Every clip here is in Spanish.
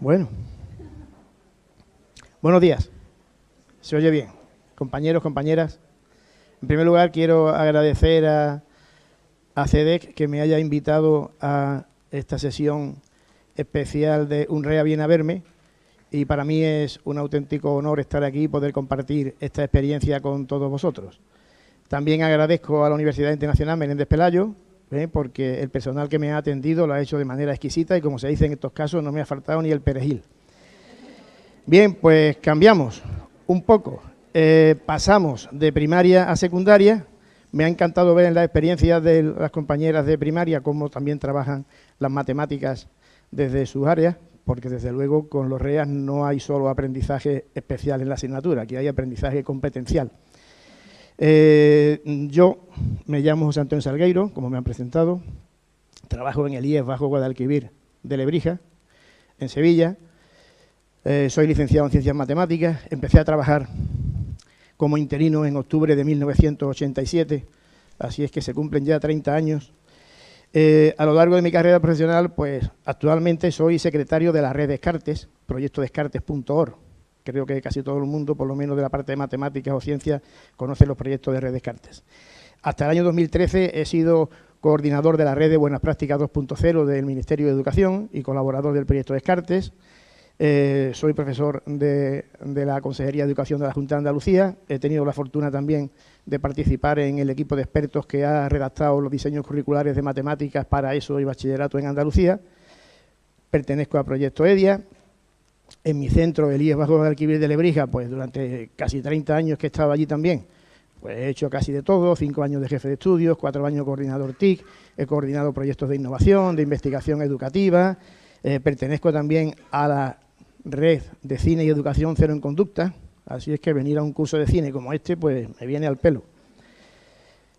Bueno. Buenos días. Se oye bien. Compañeros, compañeras. En primer lugar, quiero agradecer a, a CEDEC que me haya invitado a esta sesión especial de UNREA Viene a Verme y para mí es un auténtico honor estar aquí y poder compartir esta experiencia con todos vosotros. También agradezco a la Universidad Internacional Menéndez Pelayo, porque el personal que me ha atendido lo ha hecho de manera exquisita y, como se dice en estos casos, no me ha faltado ni el perejil. Bien, pues cambiamos un poco. Eh, pasamos de primaria a secundaria. Me ha encantado ver en las experiencias de las compañeras de primaria cómo también trabajan las matemáticas desde sus áreas, porque desde luego con los REAS no hay solo aprendizaje especial en la asignatura, aquí hay aprendizaje competencial. Eh, yo me llamo José Antonio Salgueiro, como me han presentado, trabajo en el IES Bajo Guadalquivir de Lebrija, en Sevilla, eh, soy licenciado en Ciencias Matemáticas, empecé a trabajar como interino en octubre de 1987, así es que se cumplen ya 30 años. Eh, a lo largo de mi carrera profesional, pues actualmente soy secretario de la red Descartes, proyecto descartes.org, creo que casi todo el mundo, por lo menos de la parte de matemáticas o ciencias, conoce los proyectos de Red Descartes. Hasta el año 2013 he sido coordinador de la red de Buenas Prácticas 2.0 del Ministerio de Educación y colaborador del proyecto Descartes. Eh, soy profesor de, de, la Consejería de Educación de la Junta de Andalucía. He tenido la fortuna también de participar en el equipo de expertos que ha redactado los diseños curriculares de matemáticas para eso y bachillerato en Andalucía. Pertenezco al proyecto EDIA en mi centro, el IES Bajo Guadalquivir de Lebrija, pues durante casi 30 años que he estado allí también, pues he hecho casi de todo, cinco años de jefe de estudios, cuatro años coordinador TIC, he coordinado proyectos de innovación, de investigación educativa, eh, pertenezco también a la red de cine y educación cero en conducta, así es que venir a un curso de cine como este, pues me viene al pelo.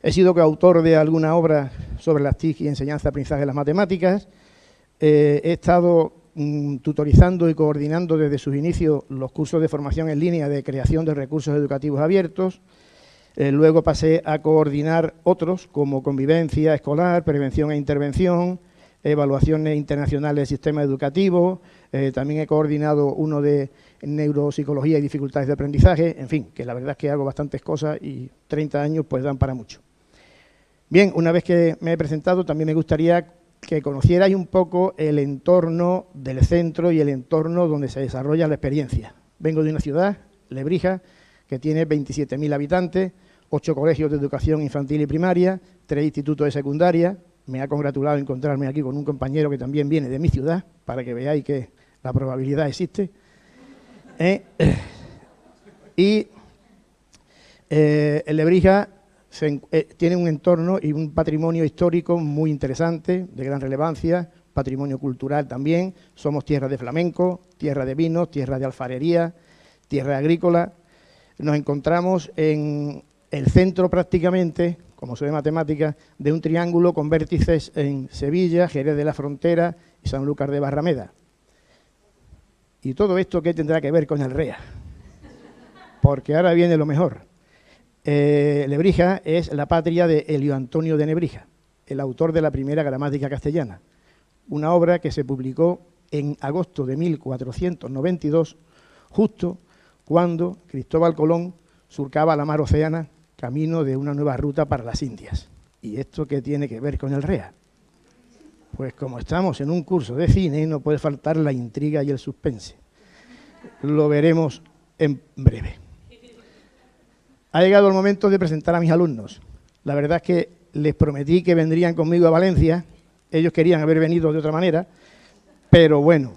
He sido coautor de alguna obra sobre las TIC y enseñanza aprendizaje de las matemáticas, eh, he estado Tutorizando y coordinando desde sus inicios los cursos de formación en línea de creación de recursos educativos abiertos. Eh, luego pasé a coordinar otros como convivencia escolar, prevención e intervención, evaluaciones internacionales del sistema educativo, eh, también he coordinado uno de neuropsicología y dificultades de aprendizaje, en fin, que la verdad es que hago bastantes cosas y 30 años pues dan para mucho. Bien, una vez que me he presentado, también me gustaría que conocierais un poco el entorno del centro y el entorno donde se desarrolla la experiencia. Vengo de una ciudad, Lebrija, que tiene 27.000 habitantes, ocho colegios de educación infantil y primaria, tres institutos de secundaria. Me ha congratulado encontrarme aquí con un compañero que también viene de mi ciudad, para que veáis que la probabilidad existe. Eh, y eh, Lebrija eh, tiene un entorno y un patrimonio histórico muy interesante, de gran relevancia, patrimonio cultural también. Somos tierra de flamenco, tierra de vinos, tierra de alfarería, tierra agrícola. Nos encontramos en el centro prácticamente, como soy de matemáticas, de un triángulo con vértices en Sevilla, Jerez de la Frontera y Sanlúcar de Barrameda. ¿Y todo esto qué tendrá que ver con el REA? Porque ahora viene lo mejor. Eh, Lebrija es la patria de Elio Antonio de Nebrija, el autor de la primera gramática castellana, una obra que se publicó en agosto de 1492, justo cuando Cristóbal Colón surcaba la mar Océana camino de una nueva ruta para las Indias. ¿Y esto qué tiene que ver con el REA? Pues como estamos en un curso de cine, no puede faltar la intriga y el suspense. Lo veremos en breve. Ha llegado el momento de presentar a mis alumnos. La verdad es que les prometí que vendrían conmigo a Valencia. Ellos querían haber venido de otra manera, pero bueno,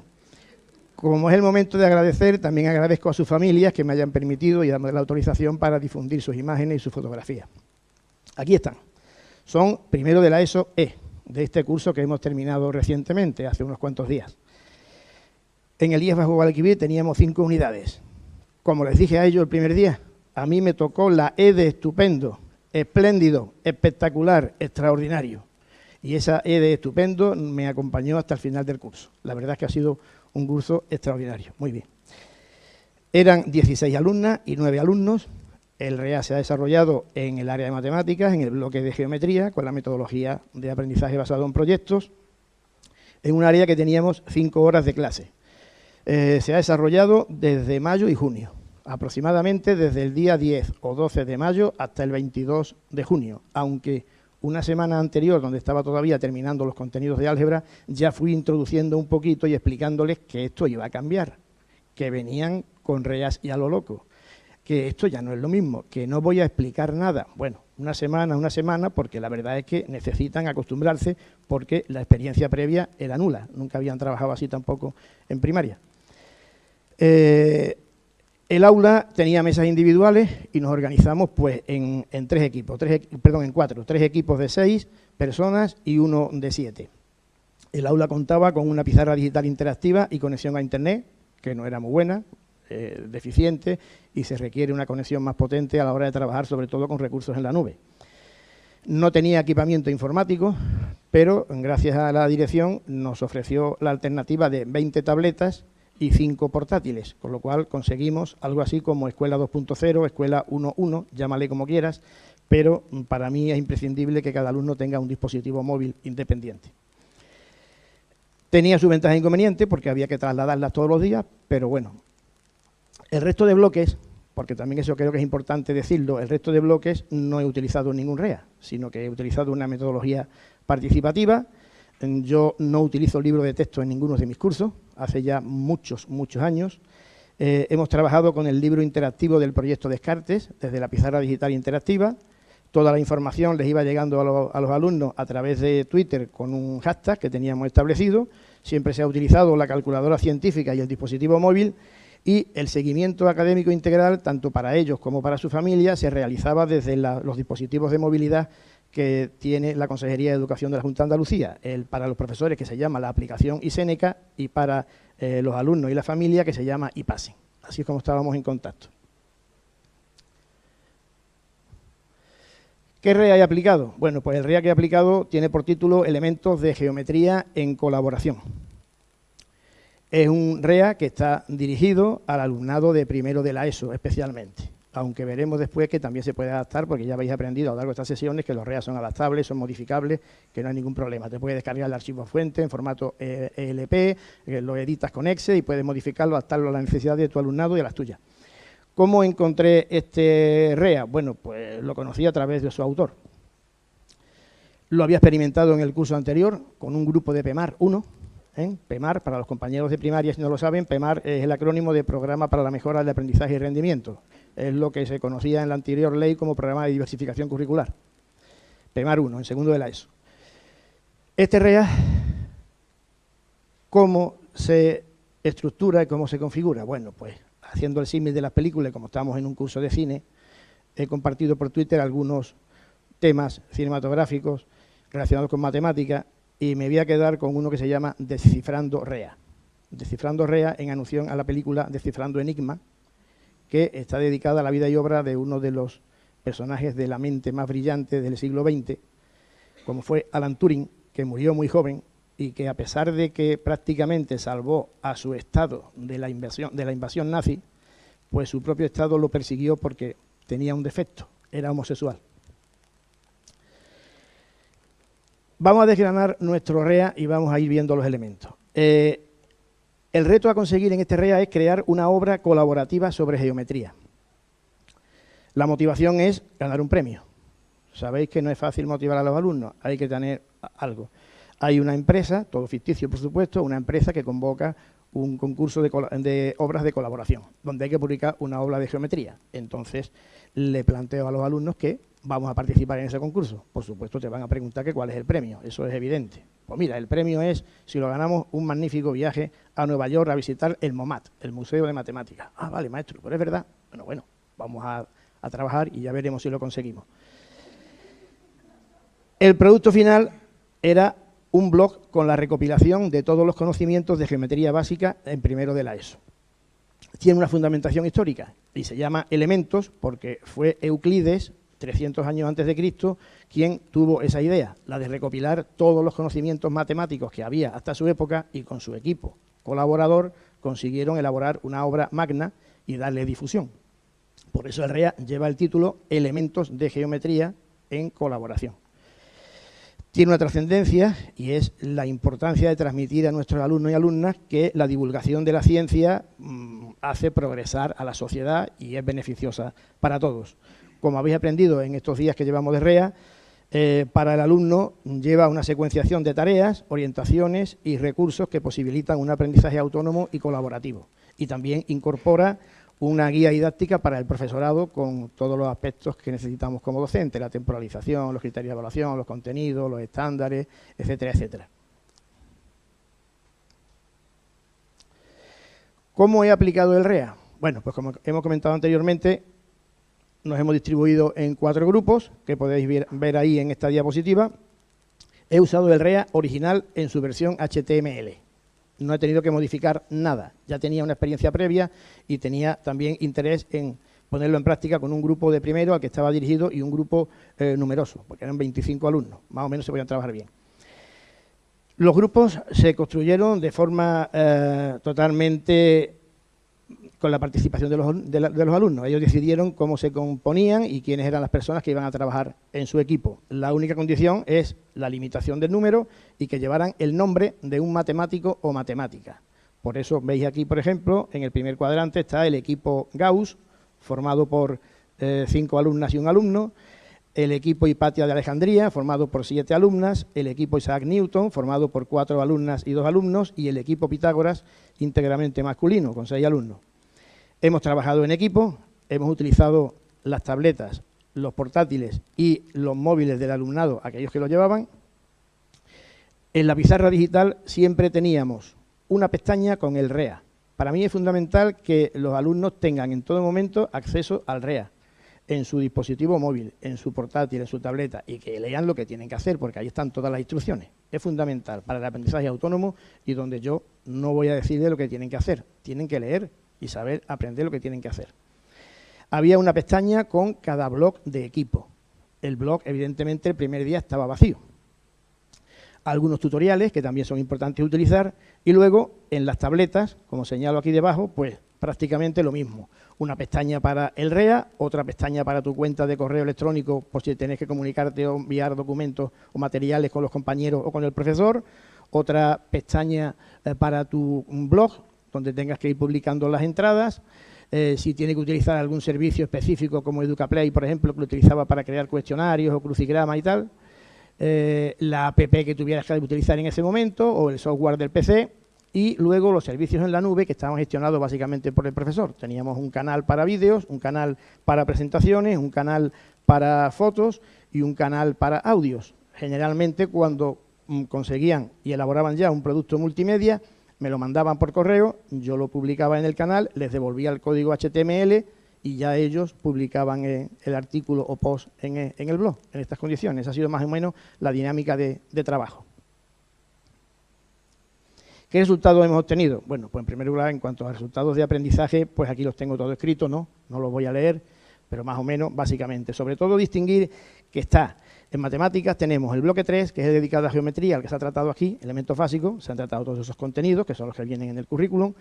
como es el momento de agradecer, también agradezco a sus familias que me hayan permitido y dado la autorización para difundir sus imágenes y sus fotografías. Aquí están. Son primero de la ESO E, de este curso que hemos terminado recientemente, hace unos cuantos días. En el IES Bajo Guadalquivir teníamos cinco unidades. Como les dije a ellos el primer día, a mí me tocó la E de estupendo, espléndido, espectacular, extraordinario. Y esa E de estupendo me acompañó hasta el final del curso. La verdad es que ha sido un curso extraordinario. Muy bien. Eran 16 alumnas y 9 alumnos. El REA se ha desarrollado en el área de matemáticas, en el bloque de geometría, con la metodología de aprendizaje basado en proyectos, en un área que teníamos 5 horas de clase. Eh, se ha desarrollado desde mayo y junio, aproximadamente desde el día 10 o 12 de mayo hasta el 22 de junio, aunque una semana anterior, donde estaba todavía terminando los contenidos de álgebra, ya fui introduciendo un poquito y explicándoles que esto iba a cambiar, que venían con reas y a lo loco, que esto ya no es lo mismo, que no voy a explicar nada. Bueno, una semana, una semana, porque la verdad es que necesitan acostumbrarse porque la experiencia previa era nula, nunca habían trabajado así tampoco en primaria. Eh, el aula tenía mesas individuales y nos organizamos pues en, tres equipos, perdón, en cuatro, tres equipos de seis personas y uno de siete. El aula contaba con una pizarra digital interactiva y conexión a Internet, que no era muy buena, eh, deficiente, y se requiere una conexión más potente a la hora de trabajar, sobre todo con recursos en la nube. No tenía equipamiento informático, pero gracias a la dirección nos ofreció la alternativa de 20 tabletas y cinco portátiles, con lo cual conseguimos algo así como Escuela 2.0, Escuela 1.1, llámale como quieras, pero para mí es imprescindible que cada alumno tenga un dispositivo móvil independiente. Tenía su ventaja e inconveniente porque había que trasladarlas todos los días, pero bueno. El resto de bloques, porque también eso creo que es importante decirlo, el resto de bloques no he utilizado ningún REA, sino que he utilizado una metodología participativa. Yo no utilizo libro de texto en ninguno de mis cursos, hace ya muchos, muchos años. Eh, hemos trabajado con el libro interactivo del proyecto Descartes, desde la pizarra digital interactiva. Toda la información les iba llegando a, los alumnos a través de Twitter con un hashtag que teníamos establecido. Siempre se ha utilizado la calculadora científica y el dispositivo móvil y el seguimiento académico integral, tanto para ellos como para su familia, se realizaba desde los dispositivos de movilidad que tiene la Consejería de Educación de la Junta de Andalucía, el, para los profesores que se llama la aplicación ISENECA y para eh, los alumnos y la familia que se llama IPASE. Así es como estábamos en contacto. ¿Qué REA he aplicado? Bueno, pues el REA que he aplicado tiene por título Elementos de Geometría en Colaboración. Es un REA que está dirigido al alumnado de primero de la ESO especialmente aunque veremos después que también se puede adaptar, porque ya habéis aprendido a lo largo de estas sesiones que los REA son adaptables, son modificables, que no hay ningún problema. Te puedes descargar el archivo fuente en formato ELP, eh, e lo editas con Excel y puedes modificarlo, adaptarlo a las necesidades de tu alumnado y a las tuyas. ¿Cómo encontré este REA? Bueno, pues lo conocí a través de su autor. Lo había experimentado en el curso anterior con un grupo de PEMAR 1, ¿eh? PEMAR, para los compañeros de primaria, si no lo saben, PEMAR es el acrónimo de Programa para la Mejora del Aprendizaje y Rendimiento es lo que se conocía en la anterior ley como programa de diversificación curricular. PEMAR 1, en segundo de la ESO. Este REA, ¿cómo se estructura y cómo se configura? Bueno, pues haciendo el símil de las películas, como estamos en un curso de cine, he compartido por Twitter algunos temas cinematográficos relacionados con matemática y me voy a quedar con uno que se llama Descifrando REA. Descifrando REA en alusión a la película Descifrando Enigma, que está dedicada a la vida y obra de uno de los personajes de la mente más brillante del siglo XX, como fue Alan Turing, que murió muy joven y que a pesar de que prácticamente salvó a su estado de la invasión, de la invasión nazi, pues su propio estado lo persiguió porque tenía un defecto, era homosexual. Vamos a desgranar nuestro REA y vamos a ir viendo los elementos. Eh, el reto a conseguir en este REA es crear una obra colaborativa sobre geometría. La motivación es ganar un premio. Sabéis que no es fácil motivar a los alumnos, hay que tener algo. Hay una empresa, todo ficticio por supuesto, una empresa que convoca un concurso de, de, obras de colaboración, donde hay que publicar una obra de geometría. Entonces, le planteo a los alumnos que vamos a participar en ese concurso. Por supuesto, te van a preguntar que cuál es el premio, eso es evidente. Pues mira, el premio es, si lo ganamos, un magnífico viaje a Nueva York a visitar el MOMAT, el Museo de Matemáticas. Ah, vale, maestro, pero es verdad. Bueno, bueno, vamos a, a trabajar y ya veremos si lo conseguimos. El producto final era un blog con la recopilación de todos los conocimientos de geometría básica en primero de la ESO. Tiene una fundamentación histórica y se llama Elementos porque fue Euclides 300 años antes de Cristo, quien tuvo esa idea, la de recopilar todos los conocimientos matemáticos que había hasta su época y con su equipo colaborador consiguieron elaborar una obra magna y darle difusión. Por eso el REA lleva el título Elementos de Geometría en Colaboración. tiene una trascendencia y es la importancia de transmitir a nuestros alumnos y alumnas que la divulgación de la ciencia mm, hace progresar a la sociedad y es beneficiosa para todos. Como habéis aprendido en estos días que llevamos de REA, eh, para el alumno lleva una secuenciación de tareas, orientaciones y recursos que posibilitan un aprendizaje autónomo y colaborativo. Y también incorpora una guía didáctica para el profesorado con todos los aspectos que necesitamos como docente, la temporalización, los criterios de evaluación, los contenidos, los estándares, etcétera, etcétera. ¿Cómo he aplicado el REA? Bueno, pues como hemos comentado anteriormente, nos hemos distribuido en cuatro grupos, que podéis ver, ahí en esta diapositiva. He usado el REA original en su versión HTML no he tenido que modificar nada. Ya tenía una experiencia previa y tenía también interés en ponerlo en práctica con un grupo de primero al que estaba dirigido y un grupo eh, numeroso, porque eran 25 alumnos, más o menos se podían trabajar bien. Los grupos se construyeron de forma eh, totalmente con la participación de los, de, los, alumnos. Ellos decidieron cómo se componían y quiénes eran las personas que iban a trabajar en su equipo. La única condición es la limitación del número y que llevaran el nombre de un matemático o matemática. Por eso veis aquí, por ejemplo, en el primer cuadrante está el equipo Gauss, formado por eh, cinco alumnas y un alumno, el equipo Hipatia de Alejandría, formado por siete alumnas, el equipo Isaac Newton, formado por cuatro alumnas y dos alumnos, y el equipo Pitágoras, íntegramente masculino, con seis alumnos. Hemos trabajado en equipo, hemos utilizado las tabletas, los portátiles y los móviles del alumnado, aquellos que lo llevaban. En la pizarra digital siempre teníamos una pestaña con el REA. Para mí es fundamental que los alumnos tengan en todo momento acceso al REA en su dispositivo móvil, en su portátil, en su tableta y que lean lo que tienen que hacer porque ahí están todas las instrucciones. Es fundamental para el aprendizaje autónomo y donde yo no voy a decirle lo que tienen que hacer. Tienen que leer y saber aprender lo que tienen que hacer. Había una pestaña con cada blog de equipo. El blog, evidentemente, el primer día estaba vacío. Algunos tutoriales que también son importantes utilizar y luego en las tabletas, como señalo aquí debajo, pues prácticamente lo mismo. Una pestaña para el REA, otra pestaña para tu cuenta de correo electrónico por si tenés que comunicarte o enviar documentos o materiales con los compañeros o con el profesor, otra pestaña eh, para tu blog, donde tengas que ir publicando las entradas. Eh, si tiene que utilizar algún servicio específico como EducaPlay, por ejemplo, que lo utilizaba para crear cuestionarios o crucigramas y tal. Eh, la app que tuvieras que utilizar en ese momento o el software del PC y luego los servicios en la nube que estaban gestionados básicamente por el profesor. Teníamos un canal para vídeos, un canal para presentaciones, un canal para fotos y un canal para audios. Generalmente cuando mm, conseguían y elaboraban ya un producto multimedia, me lo mandaban por correo, yo lo publicaba en el canal, les devolvía el código HTML y ya ellos publicaban eh, el artículo o post eh, en, el blog, en estas condiciones. Ha sido más o menos la dinámica de, trabajo. ¿Qué resultados hemos obtenido? Bueno, pues en primer lugar, en cuanto a resultados de aprendizaje, pues aquí los tengo todo escrito, ¿no? No los voy a leer, pero más o menos, básicamente. Sobre todo distinguir que está en matemáticas tenemos el bloque 3, que es dedicado a geometría, al que se ha tratado aquí, elementos básicos, se han tratado todos esos contenidos, que son los que vienen en el currículum,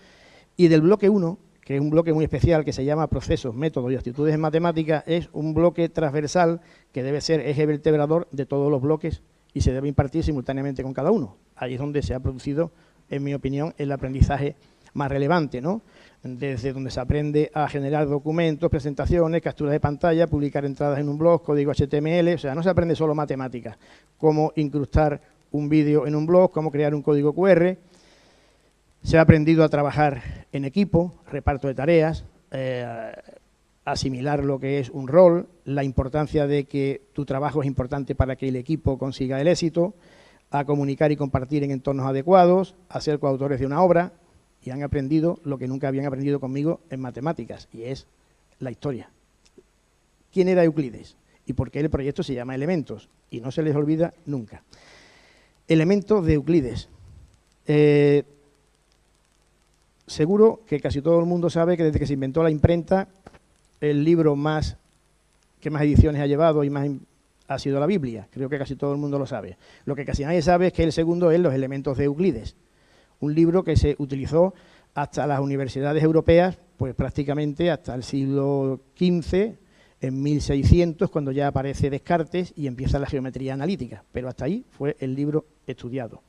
y del bloque 1, que es un bloque muy especial que se llama procesos, métodos y actitudes en matemáticas, es un bloque transversal que debe ser eje vertebrador de todos los bloques y se debe impartir simultáneamente con cada uno. Ahí es donde se ha producido, en mi opinión, el aprendizaje más relevante, ¿no? desde donde se aprende a generar documentos, presentaciones, capturas de pantalla, publicar entradas en un blog, código HTML, o sea, no se aprende solo matemáticas, cómo incrustar un vídeo en un blog, cómo crear un código QR, se ha aprendido a trabajar en equipo, reparto de tareas, eh, asimilar lo que es un rol, la importancia de que tu trabajo es importante para que el equipo consiga el éxito, a comunicar y compartir en entornos adecuados, a ser coautores de una obra, y han aprendido lo que nunca habían aprendido conmigo en matemáticas, y es la historia. ¿Quién era Euclides? ¿Y por qué el proyecto se llama Elementos? Y no se les olvida nunca. Elementos de Euclides. Eh, seguro que casi todo el mundo sabe que desde que se inventó la imprenta, el libro más que más ediciones ha llevado y más ha sido la Biblia. Creo que casi todo el mundo lo sabe. Lo que casi nadie sabe es que el segundo es los elementos de Euclides un libro que se utilizó hasta las universidades europeas, pues prácticamente hasta el siglo XV, en 1600 cuando ya aparece Descartes y empieza la geometría analítica, pero hasta ahí fue el libro estudiado.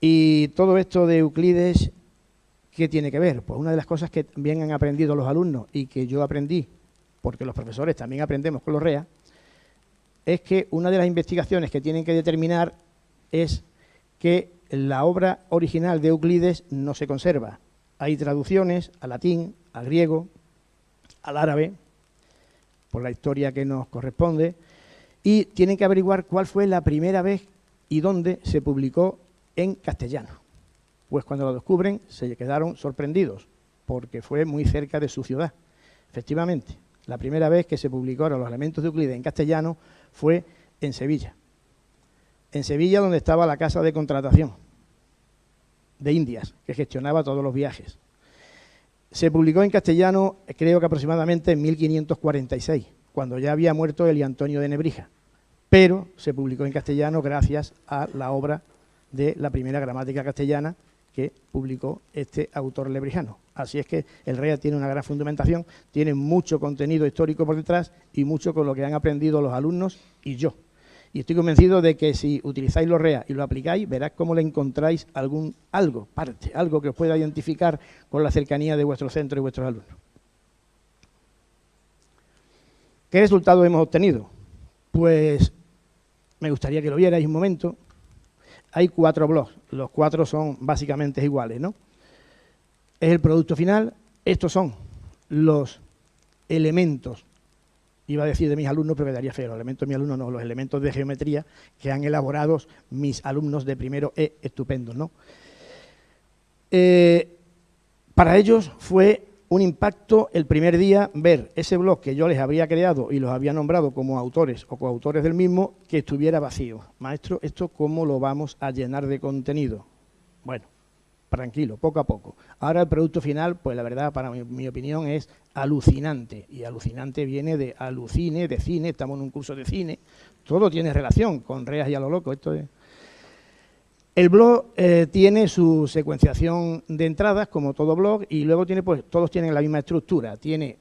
Y todo esto de Euclides, ¿qué tiene que ver? Pues una de las cosas que también han aprendido los alumnos y que yo aprendí, porque los profesores también aprendemos con los REA, es que una de las investigaciones que tienen que determinar es que la obra original de Euclides no se conserva. Hay traducciones al latín, al griego, al árabe, por la historia que nos corresponde, y tienen que averiguar cuál fue la primera vez y dónde se publicó en castellano. Pues cuando lo descubren se quedaron sorprendidos, porque fue muy cerca de su ciudad. Efectivamente, la primera vez que se publicaron los elementos de Euclides en castellano fue en Sevilla. En Sevilla donde estaba la casa de contratación de Indias, que gestionaba todos los viajes. Se publicó en castellano, creo que aproximadamente en 1546, cuando ya había muerto Eli Antonio de Nebrija, pero se publicó en castellano gracias a la obra de la primera gramática castellana que publicó este autor lebrijano. Así es que el REA tiene una gran fundamentación, tiene mucho contenido histórico por detrás y mucho con lo que han aprendido los alumnos y yo. Y estoy convencido de que si utilizáis los REA y lo aplicáis, verás cómo le encontráis algún algo, parte, algo que os pueda identificar con la cercanía de vuestro centro y vuestros alumnos. ¿Qué resultado hemos obtenido? Pues me gustaría que lo vierais un momento. Hay cuatro blogs, los cuatro son básicamente iguales, ¿no? Es el producto final, estos son los elementos iba a decir de mis alumnos, pero quedaría feo, los elementos de mis alumnos no, los elementos de geometría que han elaborado mis alumnos de primero E, estupendo, ¿no? Eh, para ellos fue un impacto el primer día ver ese blog que yo les había creado y los había nombrado como autores o coautores del mismo, que estuviera vacío. Maestro, ¿esto cómo lo vamos a llenar de contenido? Bueno, tranquilo, poco a poco. Ahora el producto final, pues la verdad, para mi, opinión, es alucinante. Y alucinante viene de alucine, de cine, estamos en un curso de cine. Todo tiene relación con Reas y a lo loco. Esto El blog eh, tiene su secuenciación de entradas, como todo blog, y luego tiene, pues, todos tienen la misma estructura. Tiene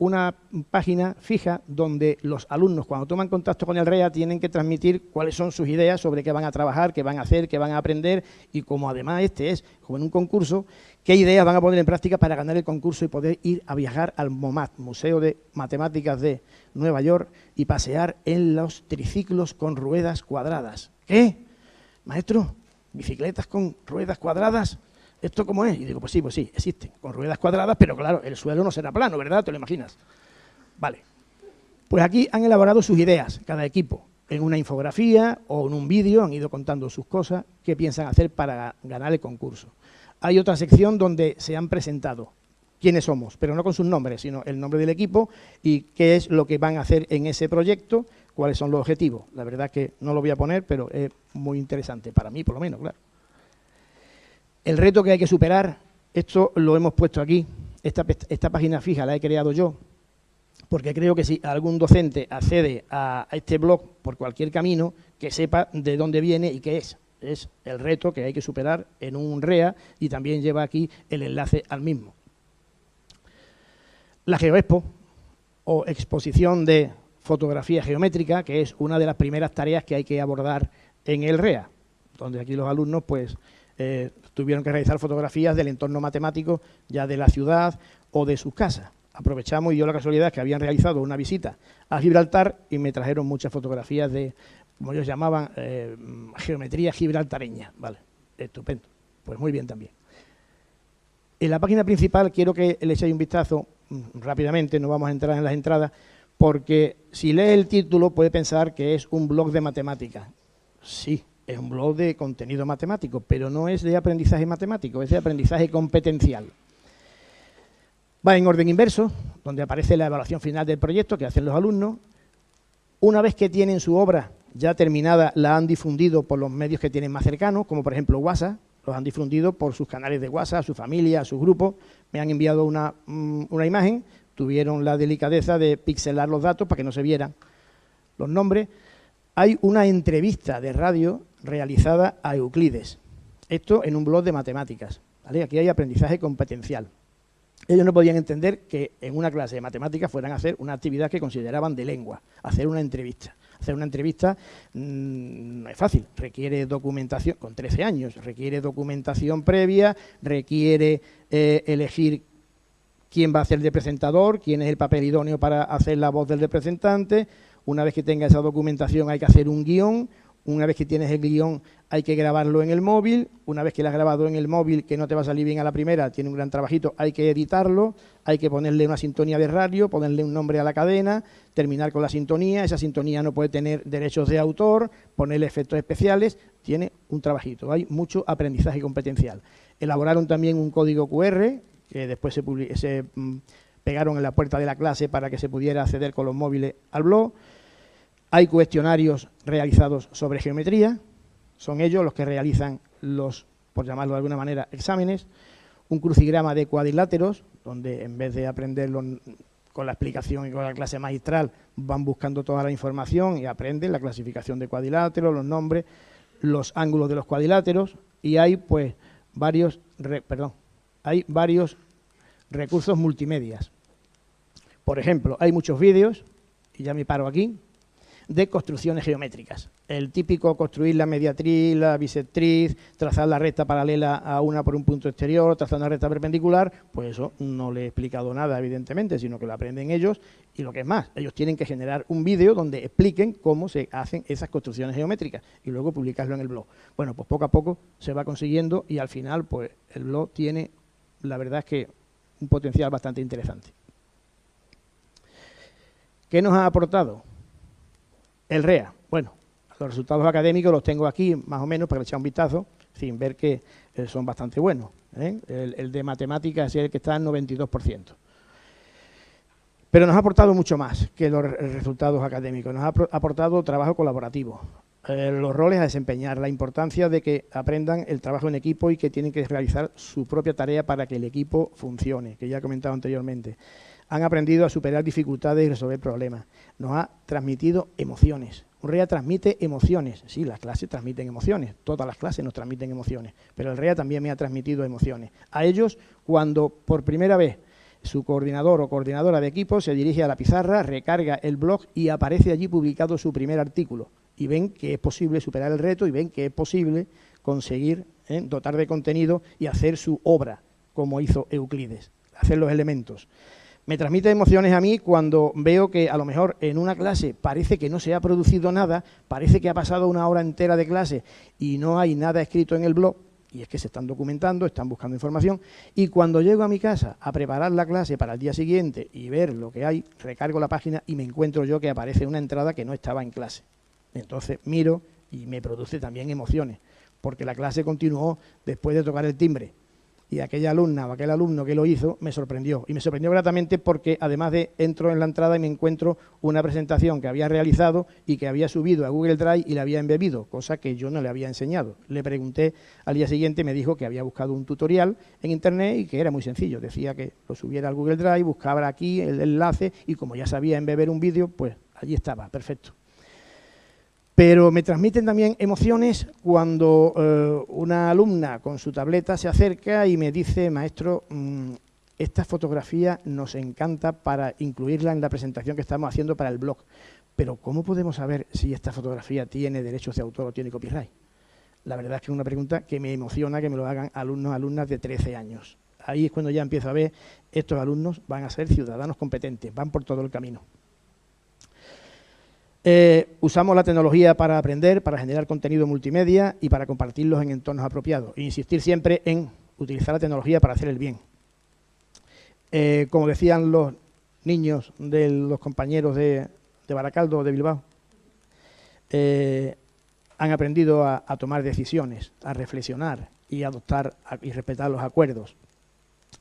una página fija donde los alumnos cuando toman contacto con el REA tienen que transmitir cuáles son sus ideas sobre qué van a trabajar, qué van a hacer, qué van a aprender y como además este es como en un concurso, qué ideas van a poner en práctica para ganar el concurso y poder ir a viajar al MOMAT, Museo de Matemáticas de Nueva York y pasear en los triciclos con ruedas cuadradas. ¿Qué? Maestro, bicicletas con ruedas cuadradas. ¿Esto cómo es? Y digo, pues sí, pues sí, existen, con ruedas cuadradas, pero claro, el suelo no será plano, ¿verdad? ¿Te lo imaginas? Vale. Pues aquí han elaborado sus ideas, cada equipo, en una infografía o en un vídeo, han ido contando sus cosas, qué piensan hacer para ganar el concurso. Hay otra sección donde se han presentado quiénes somos, pero no con sus nombres, sino el nombre del equipo y qué es lo que van a hacer en ese proyecto, cuáles son los objetivos. La verdad que no lo voy a poner, pero es muy interesante, para mí por lo menos, claro. El reto que hay que superar, esto lo hemos puesto aquí, esta, página fija la he creado yo, porque creo que si algún docente accede a, este blog por cualquier camino, que sepa de dónde viene y qué es. Es el reto que hay que superar en un REA y también lleva aquí el enlace al mismo. La GeoExpo, o exposición de fotografía geométrica, que es una de las primeras tareas que hay que abordar en el REA, donde aquí los alumnos pues eh, tuvieron que realizar fotografías del entorno matemático ya de la ciudad o de sus casas. Aprovechamos y dio la casualidad que habían realizado una visita a Gibraltar y me trajeron muchas fotografías de, como ellos llamaban, eh, geometría gibraltareña. Vale, estupendo. Pues muy bien también. En la página principal quiero que le echéis un vistazo mm, rápidamente, no vamos a entrar en las entradas, porque si lee el título puede pensar que es un blog de matemáticas. Sí, es un blog de contenido matemático, pero no es de aprendizaje matemático, es de aprendizaje competencial. Va en orden inverso, donde aparece la evaluación final del proyecto que hacen los alumnos. Una vez que tienen su obra ya terminada, la han difundido por los medios que tienen más cercanos, como por ejemplo WhatsApp, los han difundido por sus canales de WhatsApp, a su familia, a sus grupos, me han enviado una, mm, una imagen, tuvieron la delicadeza de pixelar los datos para que no se vieran los nombres. Hay una entrevista de radio realizada a Euclides. Esto en un blog de matemáticas. Aquí hay aprendizaje competencial. Ellos no podían entender que en una clase de matemáticas fueran a hacer una actividad que consideraban de lengua, hacer una entrevista. Hacer una entrevista mm, no es fácil, requiere documentación, con 13 años, requiere documentación previa, requiere eh, elegir quién va a ser el presentador, quién es el papel idóneo para hacer la voz del representante. Una vez que tenga esa documentación hay que hacer un guion, una vez que tienes el guion hay que grabarlo en el móvil, una vez que lo has grabado en el móvil, que no te va a salir bien a la primera, tiene un gran trabajito, hay que editarlo, hay que ponerle una sintonía de radio, ponerle un nombre a la cadena, terminar con la sintonía, esa sintonía no puede tener derechos de autor, ponerle efectos especiales, tiene un trabajito, hay mucho aprendizaje competencial. Elaboraron también un código QR, que después se, se mm, pegaron en la puerta de la clase para que se pudiera acceder con los móviles al blog, hay cuestionarios realizados sobre geometría, son ellos los que realizan los, por llamarlo de alguna manera, exámenes, un crucigrama de cuadriláteros, donde en vez de aprenderlo con la explicación y con la clase magistral, van buscando toda la información y aprenden la clasificación de cuadriláteros, los nombres, los ángulos de los cuadriláteros, y hay pues varios, perdón, hay varios recursos multimedias. Por ejemplo, hay muchos vídeos, y ya me paro aquí, de construcciones geométricas. El típico construir la mediatriz, la bisectriz, trazar la recta paralela a una por un punto exterior, trazar una recta perpendicular, pues eso no le he explicado nada, evidentemente, sino que lo aprenden ellos y lo que es más, ellos tienen que generar un vídeo donde expliquen cómo se hacen esas construcciones geométricas y luego publicarlo en el blog. Bueno, pues poco a poco se va consiguiendo y al final, pues el blog tiene, la verdad es que un potencial bastante interesante. ¿Qué nos ha aportado? El REA, bueno, los resultados académicos los tengo aquí más o menos para echar un vistazo, sin ver que eh, son bastante buenos. ¿eh? El, de matemáticas es el que está en 92%. Pero nos ha aportado mucho más que los resultados académicos, nos ha aportado trabajo colaborativo, eh, los roles a desempeñar, la importancia de que aprendan el trabajo en equipo y que tienen que realizar su propia tarea para que el equipo funcione, que ya he comentado anteriormente han aprendido a superar dificultades y resolver problemas. Nos ha transmitido emociones. Un REA transmite emociones. Sí, las clases transmiten emociones. Todas las clases nos transmiten emociones. Pero el REA también me ha transmitido emociones. A ellos, cuando por primera vez su coordinador o coordinadora de equipo se dirige a la pizarra, recarga el blog y aparece allí publicado su primer artículo. Y ven que es posible superar el reto y ven que es posible conseguir ¿eh? dotar de contenido y hacer su obra, como hizo Euclides, hacer los elementos. Me transmite emociones a mí cuando veo que a lo mejor en una clase parece que no se ha producido nada, parece que ha pasado una hora entera de clase y no hay nada escrito en el blog, y es que se están documentando, están buscando información, y cuando llego a mi casa a preparar la clase para el día siguiente y ver lo que hay, recargo la página y me encuentro yo que aparece una entrada que no estaba en clase. Entonces miro y me produce también emociones, porque la clase continuó después de tocar el timbre y aquella alumna o aquel alumno que lo hizo me sorprendió. Y me sorprendió gratamente porque además de entro en la entrada y me encuentro una presentación que había realizado y que había subido a Google Drive y la había embebido, cosa que yo no le había enseñado. Le pregunté al día siguiente, me dijo que había buscado un tutorial en Internet y que era muy sencillo. Decía que lo subiera al Google Drive, buscaba aquí el enlace y como ya sabía embeber un vídeo, pues allí estaba, perfecto. Pero me transmiten también emociones cuando eh, una alumna con su tableta se acerca y me dice, maestro, mm, esta fotografía nos encanta para incluirla en la presentación que estamos haciendo para el blog. Pero ¿cómo podemos saber si esta fotografía tiene derechos de autor o tiene copyright? La verdad es que es una pregunta que me emociona que me lo hagan alumnos, alumnas de 13 años. Ahí es cuando ya empiezo a ver, estos alumnos van a ser ciudadanos competentes, van por todo el camino. Eh, usamos la tecnología para aprender, para generar contenido multimedia y para compartirlos en entornos apropiados. E insistir siempre en utilizar la tecnología para hacer el bien. Eh, como decían los niños de los compañeros de, Baracaldo o de Bilbao, eh, han aprendido a, tomar decisiones, a reflexionar y adoptar y respetar los acuerdos,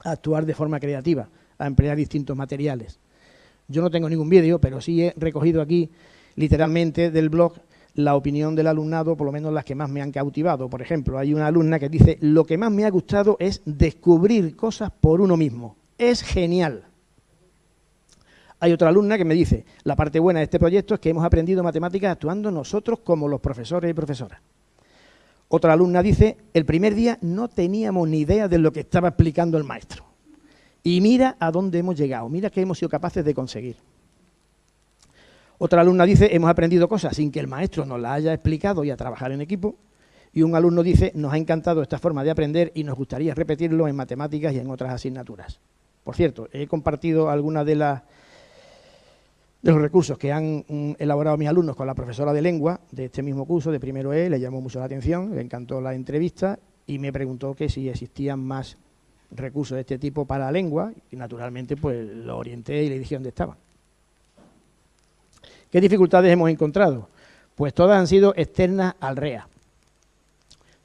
a actuar de forma creativa, a emplear distintos materiales. Yo no tengo ningún vídeo, pero sí he recogido aquí literalmente del blog la opinión del alumnado, por lo menos las que más me han cautivado. Por ejemplo, hay una alumna que dice, lo que más me ha gustado es descubrir cosas por uno mismo. Es genial. Hay otra alumna que me dice, la parte buena de este proyecto es que hemos aprendido matemáticas actuando nosotros como los profesores y profesoras. Otra alumna dice, el primer día no teníamos ni idea de lo que estaba explicando el maestro. Y mira a dónde hemos llegado, mira qué hemos sido capaces de conseguir. Otra alumna dice, hemos aprendido cosas sin que el maestro nos las haya explicado y a trabajar en equipo. Y un alumno dice, nos ha encantado esta forma de aprender y nos gustaría repetirlo en matemáticas y en otras asignaturas. Por cierto, he compartido algunas de los recursos que han mm, elaborado mis alumnos con la profesora de lengua de este mismo curso, de primero E, le llamó mucho la atención, le encantó la entrevista y me preguntó que si existían más recursos de este tipo para la lengua y naturalmente pues lo orienté y le dije dónde estaban. ¿Qué dificultades hemos encontrado? Pues todas han sido externas al REA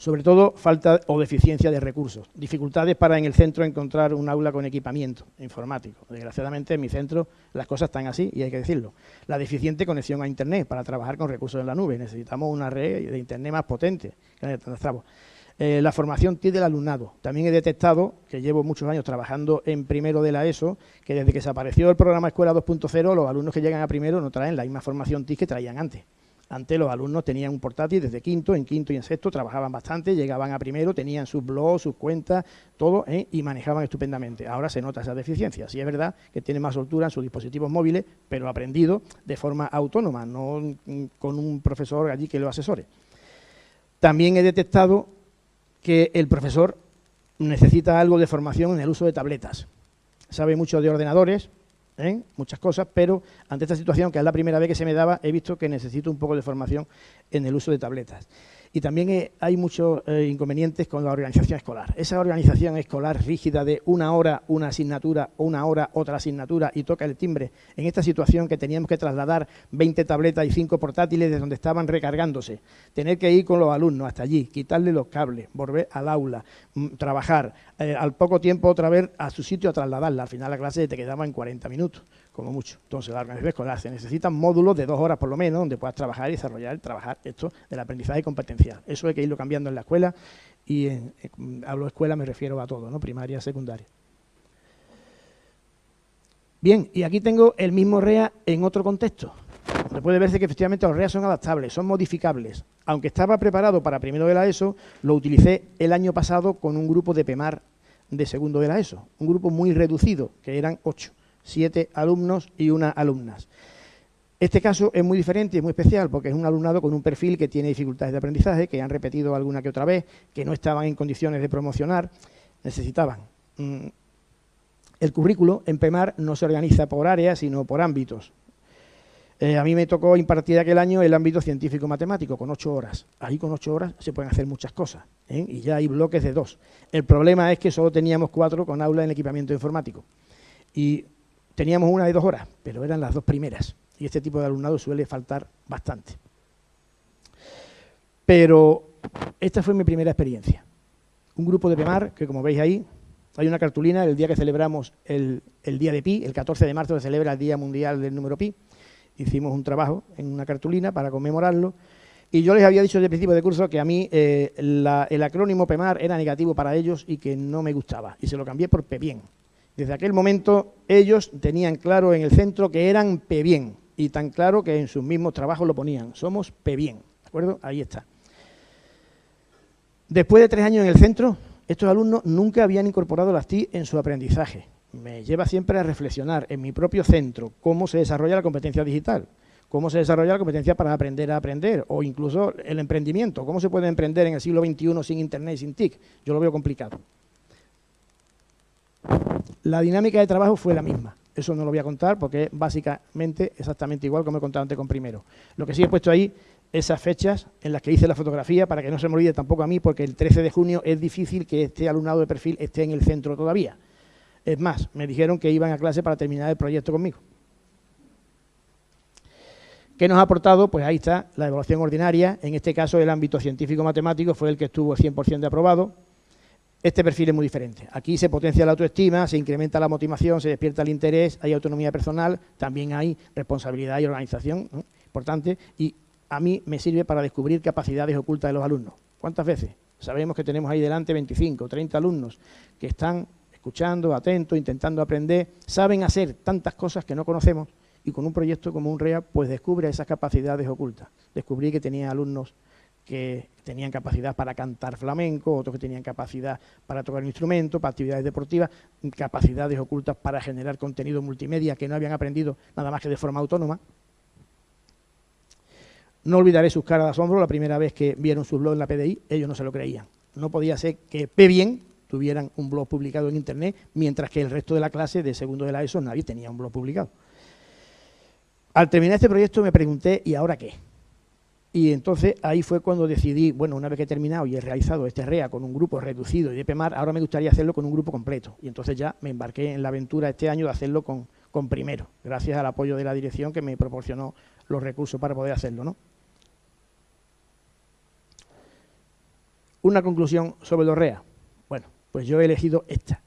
sobre todo falta o deficiencia de recursos, dificultades para en el centro encontrar un aula con equipamiento informático. Desgraciadamente en mi centro las cosas están así y hay que decirlo. La deficiente conexión a Internet para trabajar con recursos en la nube. Necesitamos una red de Internet más potente. Eh, la formación TIC del alumnado. También he detectado, que llevo muchos años trabajando en primero de la ESO, que desde que se apareció el programa Escuela 2.0, los alumnos que llegan a primero no traen la misma formación TIC que traían antes. Antes los alumnos tenían un portátil desde quinto, en quinto y en sexto, trabajaban bastante, llegaban a primero, tenían sus blogs, sus cuentas, todo, ¿eh? y manejaban estupendamente. Ahora se nota esa deficiencia. Sí es verdad que tienen más soltura en sus dispositivos móviles, pero aprendido de forma autónoma, no con un profesor allí que lo asesore. También he detectado que el profesor necesita algo de formación en el uso de tabletas. Sabe mucho de ordenadores, ¿eh? muchas cosas, pero ante esta situación, que es la primera vez que se me daba, he visto que necesito un poco de formación en el uso de tabletas. Y también eh, hay muchos eh, inconvenientes con la organización escolar. Esa organización escolar rígida de una hora una asignatura, una hora otra asignatura y toca el timbre, en esta situación que teníamos que trasladar 20 tabletas y 5 portátiles de donde estaban recargándose, tener que ir con los alumnos hasta allí, quitarle los cables, volver al aula, mm, trabajar, al poco tiempo otra vez a su sitio a trasladarla. Al final la clase te quedaba en 40 minutos como mucho. Entonces, la organización escolar se necesitan módulos de dos horas por lo menos donde puedas trabajar y desarrollar, trabajar esto del aprendizaje competencial. Eso hay que irlo cambiando en la escuela y en, hablo de escuela me refiero a todo, ¿no? primaria, secundaria. Bien, y aquí tengo el mismo REA en otro contexto. Donde puede verse que efectivamente los REA son adaptables, son modificables. Aunque estaba preparado para primero de la ESO, lo utilicé el año pasado con un grupo de PEMAR de segundo de la ESO, un grupo muy reducido, que eran ocho siete alumnos y una alumnas. Este caso es muy diferente y es muy especial porque es un alumnado con un perfil que tiene dificultades de aprendizaje, que han repetido alguna que otra vez, que no estaban en condiciones de promocionar, necesitaban. Mm, el currículo en PEMAR no se organiza por áreas, sino por ámbitos. Eh, a mí me tocó impartir aquel año el ámbito científico-matemático, con ocho horas. Ahí con ocho horas se pueden hacer muchas cosas, ¿eh? y ya hay bloques de dos. El problema es que solo teníamos cuatro con aula en equipamiento informático. Y Teníamos una de dos horas, pero eran las dos primeras. Y este tipo de alumnado suele faltar bastante. Pero esta fue mi primera experiencia. Un grupo de PEMAR, que como veis ahí, hay una cartulina el día que celebramos el, día de Pi, el 14 de marzo se celebra el Día Mundial del Número Pi. Hicimos un trabajo en una cartulina para conmemorarlo. Y yo les había dicho desde el principio de curso que a mí eh, el acrónimo PEMAR era negativo para ellos y que no me gustaba. Y se lo cambié por PEBIEN, desde aquel momento ellos tenían claro en el centro que eran P-bien y tan claro que en sus mismos trabajos lo ponían, somos P-bien, ¿de acuerdo? Ahí está. Después de tres años en el centro, estos alumnos nunca habían incorporado las TIC en su aprendizaje. Me lleva siempre a reflexionar en mi propio centro cómo se desarrolla la competencia digital, cómo se desarrolla la competencia para aprender a aprender, o incluso el emprendimiento, cómo se puede emprender en el siglo XXI sin Internet y sin TIC. Yo lo veo complicado. La dinámica de trabajo fue la misma. Eso no lo voy a contar porque es básicamente exactamente igual como he contado antes con primero. Lo que sí he puesto ahí, esas fechas en las que hice la fotografía, para que no se me olvide tampoco a mí, porque el 13 de junio es difícil que este alumnado de perfil esté en el centro todavía. Es más, me dijeron que iban a clase para terminar el proyecto conmigo. ¿Qué nos ha aportado? Pues ahí está la evaluación ordinaria. En este caso, el ámbito científico-matemático fue el que estuvo 100% de aprobado. Este perfil es muy diferente. Aquí se potencia la autoestima, se incrementa la motivación, se despierta el interés, hay autonomía personal, también hay responsabilidad y organización, importante, y a mí me sirve para descubrir capacidades ocultas de los alumnos. ¿Cuántas veces? Sabemos que tenemos ahí delante 25, 30 alumnos que están escuchando, atentos, intentando aprender, saben hacer tantas cosas que no conocemos y con un proyecto como un REA, pues descubre esas capacidades ocultas. Descubrí que tenía alumnos que tenían capacidad para cantar flamenco, otros que tenían capacidad para tocar un instrumento, para actividades deportivas, capacidades ocultas para generar contenido multimedia que no habían aprendido nada más que de forma autónoma. No olvidaré sus caras de asombro la primera vez que vieron su blog en la PDI, ellos no se lo creían. No podía ser que P tuvieran un blog publicado en Internet, mientras que el resto de la clase de segundo de la ESO nadie tenía un blog publicado. Al terminar este proyecto me pregunté, ¿y ahora qué? Y entonces ahí fue cuando decidí, bueno, una vez que he terminado y he realizado este REA con un grupo reducido y de PEMAR, ahora me gustaría hacerlo con un grupo completo. Y entonces ya me embarqué en la aventura este año de hacerlo con, con primero, gracias al apoyo de la dirección que me proporcionó los recursos para poder hacerlo. ¿no? Una conclusión sobre los REA. Bueno, pues yo he elegido esta.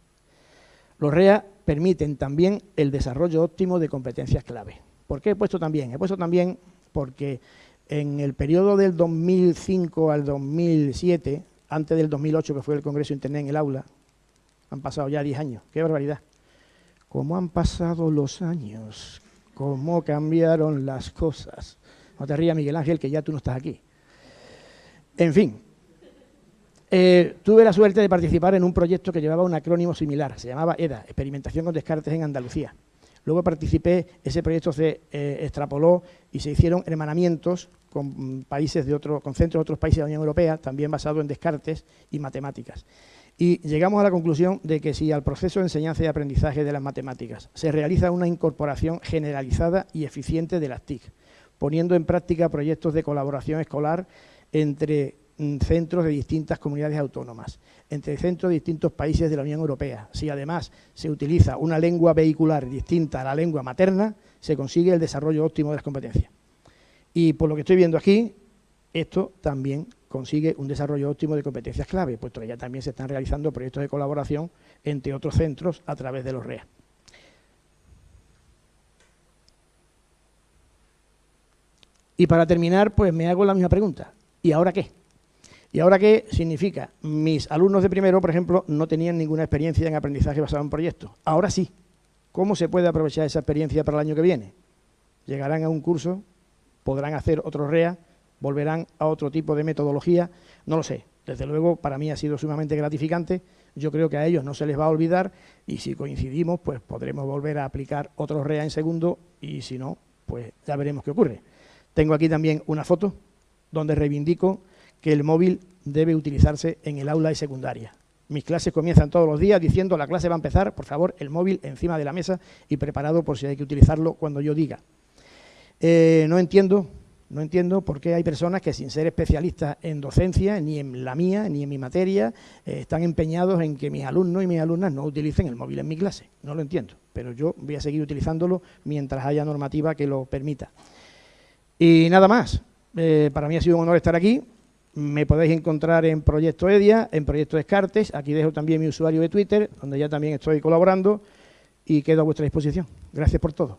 Los REA permiten también el desarrollo óptimo de competencias clave. ¿Por qué he puesto también? He puesto también porque en el periodo del 2005 al 2007, antes del 2008 que fue el Congreso Internet en el aula, han pasado ya 10 años, qué barbaridad. ¿Cómo han pasado los años? ¿Cómo cambiaron las cosas? No te rías, Miguel Ángel, que ya tú no estás aquí. En fin, eh, tuve la suerte de participar en un proyecto que llevaba un acrónimo similar, se llamaba EDA, Experimentación con Descartes en Andalucía. Luego participé, ese proyecto se eh, extrapoló y se hicieron hermanamientos con países de con centros de otros países de la Unión Europea, también basado en descartes y matemáticas. Y llegamos a la conclusión de que si al proceso de enseñanza y aprendizaje de las matemáticas se realiza una incorporación generalizada y eficiente de las TIC, poniendo en práctica proyectos de colaboración escolar entre mm, centros de distintas comunidades autónomas, entre centros de distintos países de la Unión Europea. Si además se utiliza una lengua vehicular distinta a la lengua materna, se consigue el desarrollo óptimo de las competencias. Y por lo que estoy viendo aquí, esto también consigue un desarrollo óptimo de competencias clave, puesto que ya también se están realizando proyectos de colaboración entre otros centros a través de los REA. Y para terminar, pues me hago la misma pregunta. ¿Y ahora qué? ¿Y ahora qué significa? Mis alumnos de primero, por ejemplo, no tenían ninguna experiencia en aprendizaje basado en proyectos. Ahora sí. ¿Cómo se puede aprovechar esa experiencia para el año que viene? Llegarán a un curso podrán hacer otro REA, volverán a otro tipo de metodología, no lo sé. Desde luego, para mí ha sido sumamente gratificante. Yo creo que a ellos no se les va a olvidar y si coincidimos, pues podremos volver a aplicar otro REA en segundo y si no, pues ya veremos qué ocurre. Tengo aquí también una foto donde reivindico que el móvil debe utilizarse en el aula de secundaria. Mis clases comienzan todos los días diciendo la clase va a empezar, por favor, el móvil encima de la mesa y preparado por si hay que utilizarlo cuando yo diga. Eh, no entiendo, no entiendo por qué hay personas que sin ser especialistas en docencia, ni en la mía, ni en mi materia, eh, están empeñados en que mis alumnos y mis alumnas no utilicen el móvil en mi clase. No lo entiendo, pero yo voy a seguir utilizándolo mientras haya normativa que lo permita. Y nada más, eh, para mí ha sido un honor estar aquí. Me podéis encontrar en Proyecto EDIA, en Proyecto Descartes. Aquí dejo también mi usuario de Twitter, donde ya también estoy colaborando y quedo a vuestra disposición. Gracias por todo.